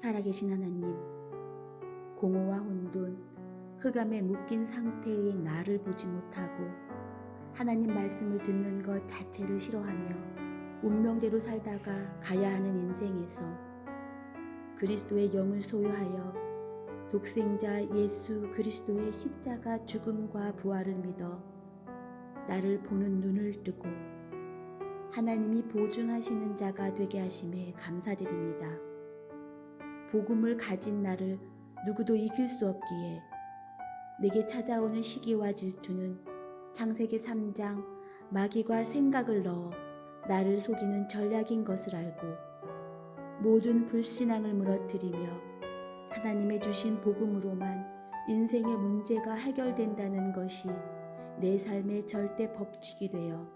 살아계신 하나님, 공허와 혼돈, 흑암에 묶인 상태의 나를 보지 못하고 하나님 말씀을 듣는 것 자체를 싫어하며 운명대로 살다가 가야 하는 인생에서 그리스도의 영을 소유하여 독생자 예수 그리스도의 십자가 죽음과 부활을 믿어 나를 보는 눈을 뜨고 하나님이 보증하시는 자가 되게 하심에 감사드립니다. 복음을 가진 나를 누구도 이길 수 없기에 내게 찾아오는 시기와 질투는 창세기 3장 마귀가 생각을 넣어 나를 속이는 전략인 것을 알고 모든 불신앙을 무너뜨리며 하나님의 주신 복음으로만 인생의 문제가 해결된다는 것이 내 삶의 절대 법칙이 되어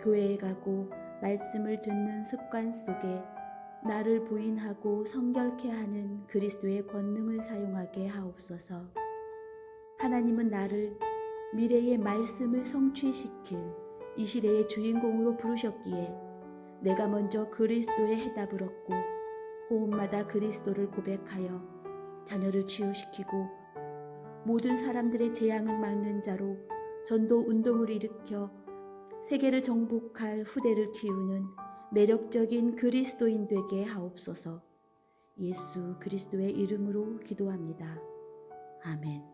교회에 가고 말씀을 듣는 습관 속에 나를 부인하고 성결케 하는 그리스도의 권능을 사용하게 하옵소서. 하나님은 나를 미래의 말씀을 성취시킬 이 시대의 주인공으로 부르셨기에 내가 먼저 그리스도의 해답을 얻고 호흡마다 그리스도를 고백하여 자녀를 치유시키고 모든 사람들의 재앙을 막는 자로 전도 운동을 일으켜 세계를 정복할 후대를 키우는 매력적인 그리스도인 되게 하옵소서. 예수 그리스도의 이름으로 기도합니다. 아멘.